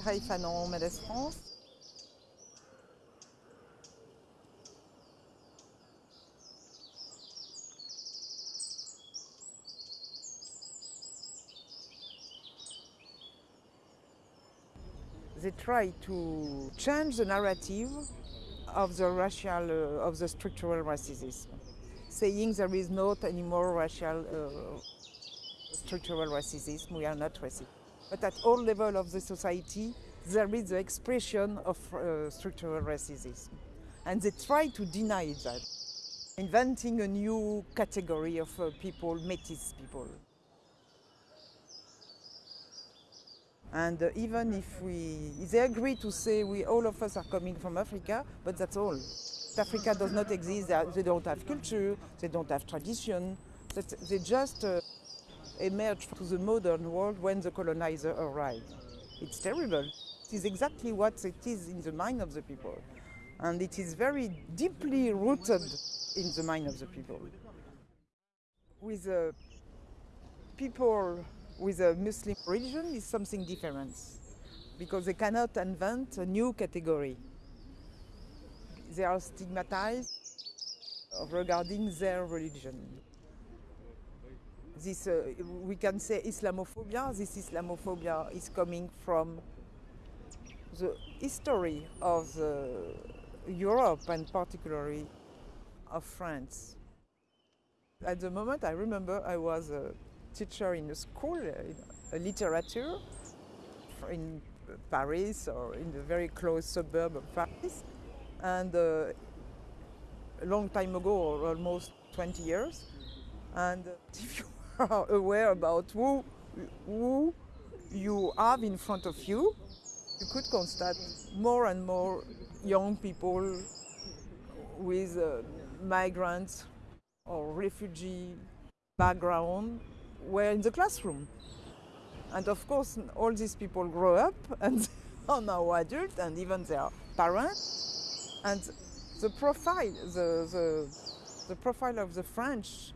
Fanon, Mendès France. They try to change the narrative of the racial, uh, of the structural racism, saying there is not anymore racial uh, structural racism, we are not racist. But at all levels of the society, there is the expression of uh, structural racism. And they try to deny that, inventing a new category of uh, people, métis people. And uh, even if we, they agree to say we, all of us are coming from Africa, but that's all. Africa does not exist, they don't have culture, they don't have tradition, they just uh, emerged to the modern world when the colonizer arrived. It's terrible. It is exactly what it is in the mind of the people. And it is very deeply rooted in the mind of the people. With people with a Muslim religion is something different because they cannot invent a new category. They are stigmatized regarding their religion. This, uh, we can say Islamophobia. This Islamophobia is coming from the history of uh, Europe and particularly of France. At the moment, I remember I was a teacher in a school, uh, in literature, in Paris or in the very close suburb of Paris. And uh, a long time ago, almost 20 years. And if you are aware about who, who you have in front of you, you could constate more and more young people with uh, migrants or refugee background were in the classroom. And of course, all these people grow up and are now adults and even their parents. And the profile, the, the, the profile of the French,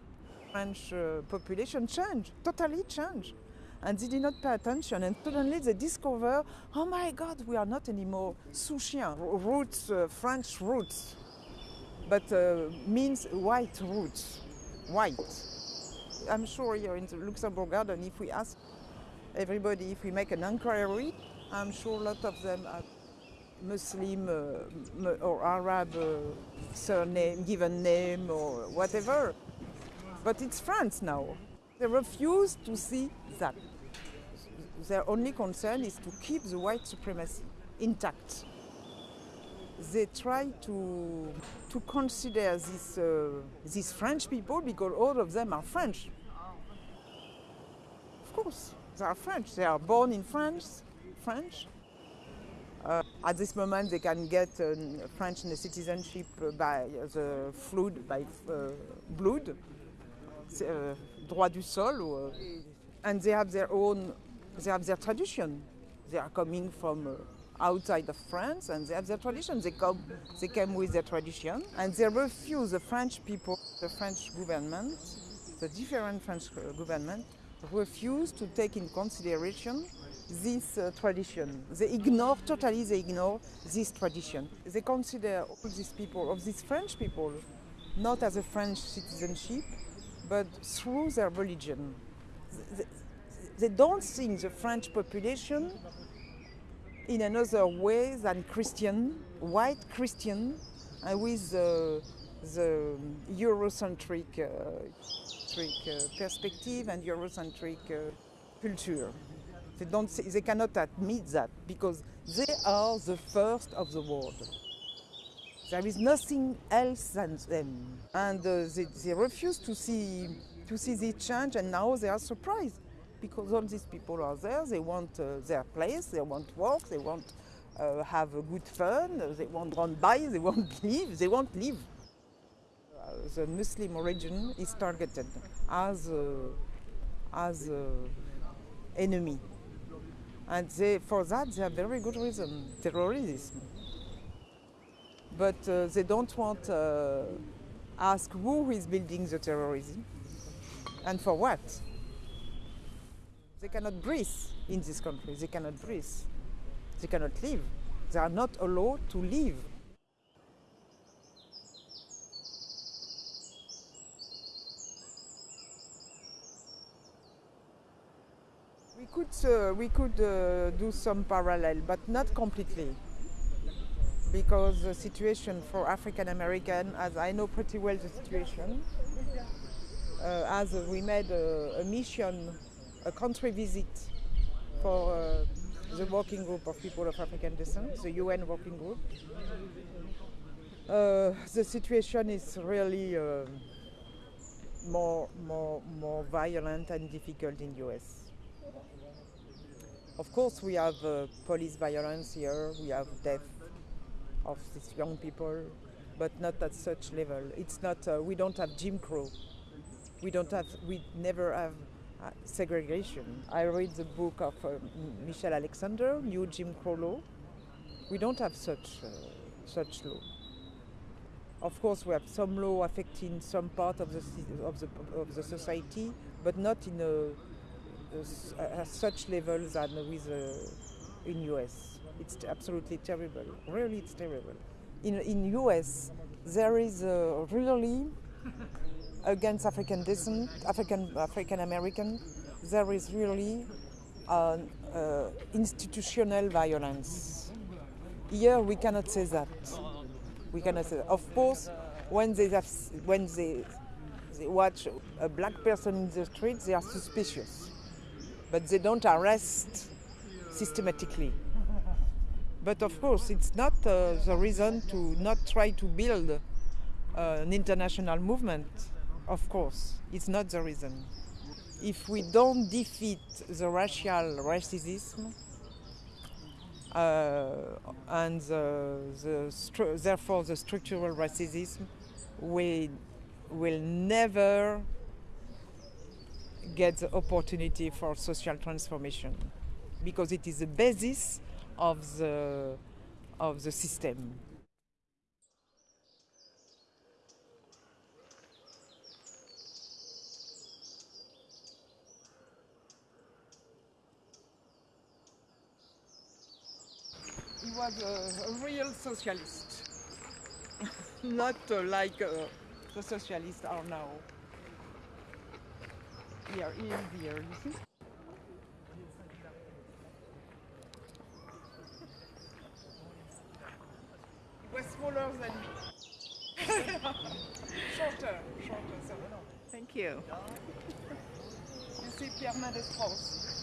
French uh, population changed, totally changed. And they did not pay attention. And suddenly they discover, oh my God, we are not anymore Souchien, roots, uh, French roots, but uh, means white roots, white. I'm sure here in the Luxembourg Garden, if we ask everybody, if we make an inquiry, I'm sure a lot of them are Muslim uh, or Arab uh, surname, given name or whatever. But it's France now. They refuse to see that. Their only concern is to keep the white supremacy intact. They try to, to consider this, uh, these French people because all of them are French. Of course, they are French. They are born in France, French. Uh, at this moment, they can get uh, French citizenship by the flood, by uh, blood, uh, droit du sol, uh, and they have their own, they have their tradition. They are coming from uh, outside of France and they have their tradition. They come, they came with their tradition and they refuse the French people, the French government, the different French government refuse to take in consideration this uh, tradition. They ignore, totally they ignore this tradition. They consider all these people, of these French people, not as a French citizenship, but through their religion. They, don't think the French population in another way than Christian, white Christian, and with the, the Eurocentric uh, uh, perspective and Eurocentric uh, culture. They, don't, they cannot admit that because they are the first of the world. There is nothing else than them. And uh, they, they refuse to see, to see this change and now they are surprised because all these people are there, they want uh, their place, they want work, they want uh, have a good fun, they want run by, they want live, they want live. Uh, the Muslim origin is targeted as as enemy. And they, for that, they have very good reason, terrorism. But uh, they don't want uh, ask who is building the terrorism and for what. They cannot breathe in this country. They cannot breathe. They cannot live. They are not allowed to live. We could, uh, we could uh, do some parallel, but not completely. Because the situation for African American, as I know pretty well the situation, uh, as we made a, a, mission, a country visit for uh, the working group of people of African descent, the UN working group. Uh, the situation is really uh, more, more, more violent and difficult in US. Of course, we have uh, police violence here, we have death of these young people, but not at such level. It's not, uh, we don't have Jim Crow. We don't have, we never have uh, segregation. I read the book of uh, Michelle Alexander, New Jim Crow Law. We don't have such, uh, such law. Of course, we have some law affecting some part of the, of the, of the society, but not in a at such levels than with uh, in US. It's absolutely terrible. Really, it's terrible. In in US, there is uh, really against African descent, African African American, there is really uh, institutional violence. Here, we cannot say that. We cannot say that. Of course, when they have, when they, they watch a black person in the street, they are suspicious but they don't arrest systematically. But of course, it's not uh, the reason to not try to build uh, an international movement. Of course, it's not the reason. If we don't defeat the racial racism uh, and the, the therefore the structural racism, we will never get the opportunity for social transformation because it is the basis of the, of the system. He was a, real socialist, not uh, like uh, the socialists are now here, here, here, you see? You. You see Pierre Mendès Strauss.